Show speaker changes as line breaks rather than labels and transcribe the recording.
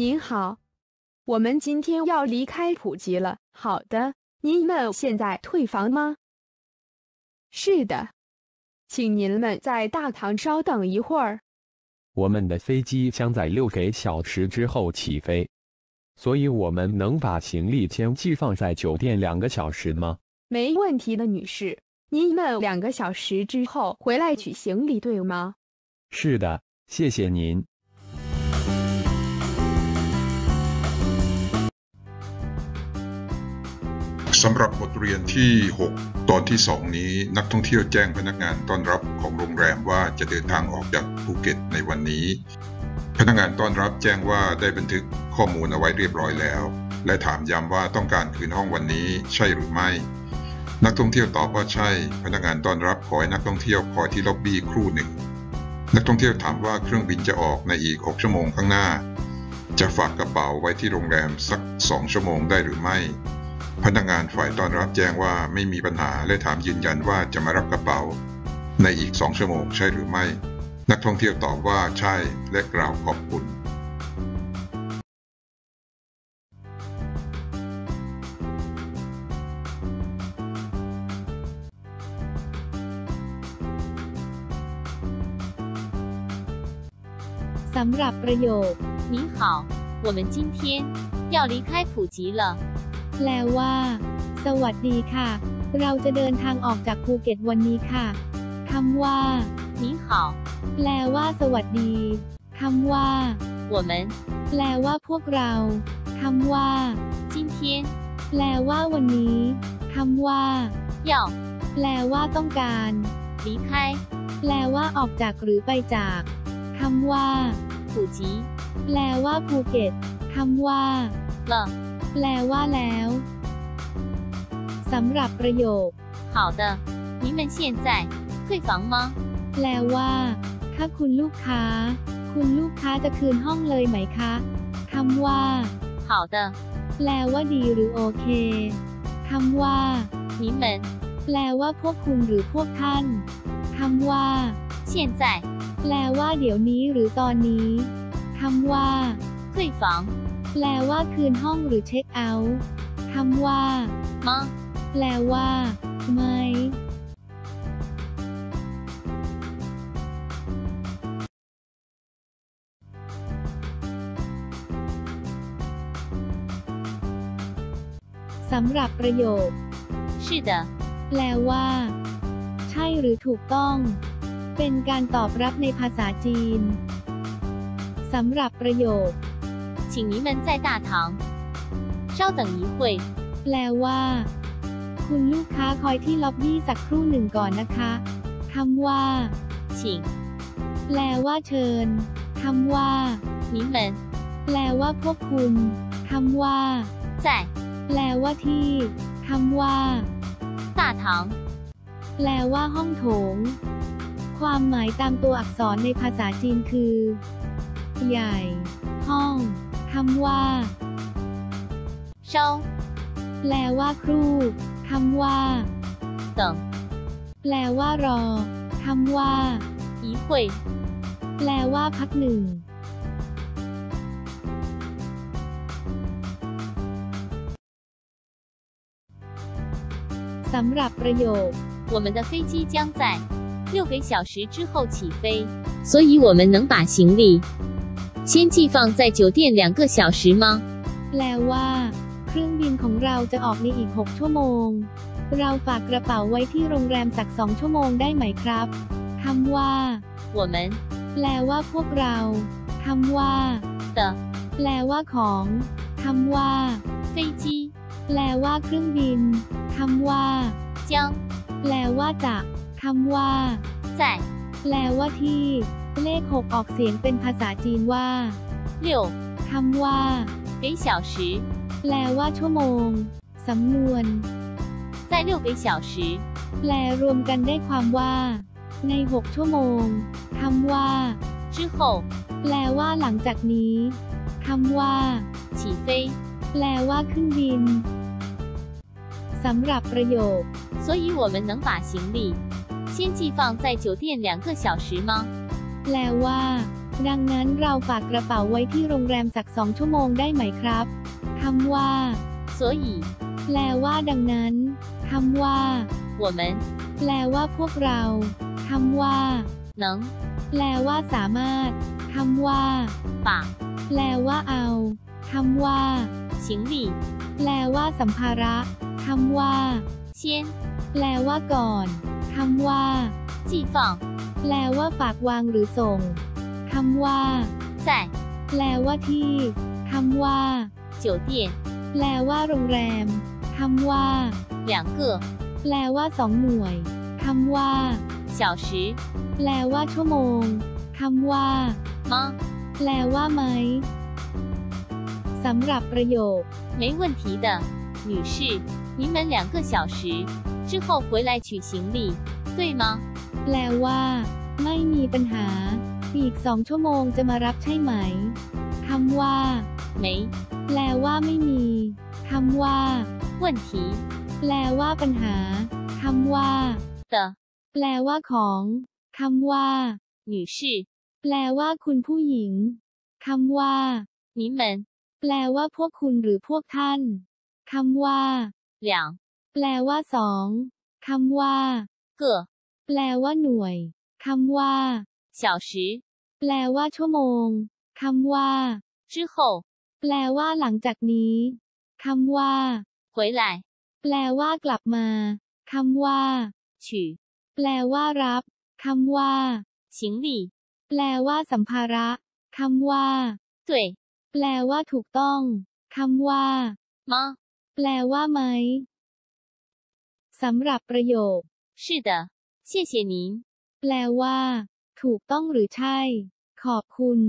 您好，我们今天要离开普吉了。好的，您们现在退房吗？是的，请您们在大堂稍等一会儿。
我们的飞机将在六个小时之后起飞，所以我们能把行李先寄放在酒店两个小时吗？
没问题的，女士。您们两个小时之后回来取行李，对吗？
是的，谢谢您。
สำหรับบทเรียนที่ 6 ตอนที่ 2 นี้นักท่องเที่ยวแจ้งพนักงานต้อนรับของโรงแรมว่าจะเดินทางออกจากภูเก็ตในวันนี้ พนักงานต้อนรับแจ้งว่าได้บันทึกข้อมูลเอาไว้เรียบร้อยแล้ว และถามย้ำว่าต้องการคืนห้องวันนี้ใช่หรือไม่ นักท่องเที่ยวตอบว่าใช่ พนักงานต้อนรับขอให้นักท่องเที่ยวคอยที่ล็อบบี้ครู่หนึ่ง นักท่องเที่ยวถามว่าเครื่องบินจะออกในอีก 6 ชั่วโมงข้างหน้า จะฝากกระเป๋าไว้ที่โรงแรมสัก 2 ชั่วโมงได้หรือไม่ พนักงานฝ่ายต้อนรับแจ้งว่าไม่มีปัญหาและถามยืนยันว่าจะมารับกระเป๋า ในอีก 2 ชั่วโมงใช่หรือไม่ นักท่องเที่ยวตอบว่าใช่และกล่าวขอบคุณ
สำหรับประโยค
您好，我们今天要离开普吉了。
แปลว่า สวัสดีค่ะ เราจะเดินทางออกจากภูเก็ตวันนี้ค่ะคำว่า
您好，
แปลว่า สวัสดีคำว่า
我们
แปลว่าพวกเราคำว่า
今天
แปลว่าวันนี้คำว่า
要
แปลว่าต้องการ
离开
แปลว่าออกจากหรือไปจากคำว่า
普吉
แปลว่าภูเก็ตคำว่า
了。
แปลว่าแล้วสำหรับประโยค
好的，您们现在退房吗？
แปลว่า ถ้าคุณลูกค้า คุณลูกค้าจะคืนห้องเลยไหมคะคำว่า
好的，
แปลว่าดีหรือโอเคคำว่า
你们
แปลว่าพวกคุณหรือพวกท่านคำว่า
现在
แปลว่าเดี๋ยวนี้หรือตอนนี้คำว่า
退房
แปลว่าคืนห้องหรือเช็คเอาท์คำว่า
มา
แปลว่า ไม่ สำหรับประโยค
是的
แปลว่า ใช่หรือถูกต้อง เป็นการตอบรับในภาษาจีน สำหรับประโยค
请您们在大堂稍等一会。
แปลว่า คุณลูกค้าคอยที่ล็อบบี้สักครู่หนึ่งก่อนนะคะคำว่า
请
แปลว่าเชิญคำว่า
你们
แปลว่าพวกคุณคำว่า
在
แปลว่าที่คำว่า
大堂
แปลว่าห้องโถง ความหมายตามตัวอักษรในภาษาจีนคือ ใหญ่ ห้อง คำว่า
稍
แปลว่าครู่คำว่า
等
แปลว่ารอคำว่า
一会，
แปลว่าพักหนึ่ง สำหรับประโยค
我们的飞机将在六个小时之后起飞，所以我们能把行李 先寄放在酒店两个小时吗？
แปลว่า เครื่องบินของเราจะออกในอีก 6 ชั่วโมง เราฝากกระเป๋าไว้ที่โรงแรมสักสองชั่วโมงได้ไหมครับคำว่า
我们
แปลว่าพวกเราคำว่า
的
แปลว่าของคำว่า
飞机
แปลว่าเครื่องบินคำว่า
将
แปลว่าจะคำว่า
在
แปลว่าที่ เลขหกออกเสียงเป็นภาษาจีนว่า
六
คำว่า
个小时，
แปลว่าชั่วโมง สำนวน
在六个小时
แปลรวมกันได้ความว่า ใน 6 ชั่วโมงคำว่า
之后
แปลว่าหลังจากนี้คำว่า
起飞，
แปลว่าขึ้นบินสำหรับประโยค
所以我们能把行李先寄放在酒店两个小时吗？
แปลว่า ดังนั้นเราฝากกระเป๋าไว้ที่โรงแรมสักสองชั่วโมงได้ไหมครับคำว่า
所以
แปลว่าดังนั้นคำว่า
我们
แปลว่าพวกเราคำว่า
能
แปลว่าสามารถคำว่า
把
แปลว่าเอาคำว่า
行李
แปลว่าสัมภาระคำว่า
先
แปลว่าก่อนคำว่า
寄放
แปลว่าฝากวางหรือส่งคำว่า
在
แปลว่าที่คำว่า
酒店
แปลว่าโรงแรมคำว่า
两个
แปลว่าสองหน่วยคำว่า
小时
แปลว่าชั่วโมงคำว่า
吗？
แปลว่าไหมสำหรับประโยค
没问题的，女士，你们两个小时之后回来取行李，对吗？
แปลว่า ไม่มีปัญหา อีกสองชั่วโมงจะมารับใช่ไหมคำว่า
没
แปลว่าไม่มีคำว่า
问题
แปลว่าปัญหาคำว่า
的，
แปลว่าของคำว่า
女士，
แปลว่าคุณผู้หญิงคำว่า
你们
แปลว่าพวกคุณหรือพวกท่านคำว่า
两
แปลว่าสองคำว่า
个
แปลว่าหน่วยคำว่า
小时
แปลว่าชั่วโมงคำว่า
之后
แปลว่าหลังจากนี้คำว่า
回来
แปลว่ากลับมาคำว่า
取
แปลว่ารับคำว่า
行李，
แปลว่าสัมภาระคำว่า
对
แปลว่าถูกต้องคำว่า
吗？
แปลว่าไหมสำหรับประโยค
是的， 谢谢您。
แปลว่า ถูกต้องหรือใช่ ขอบคุณ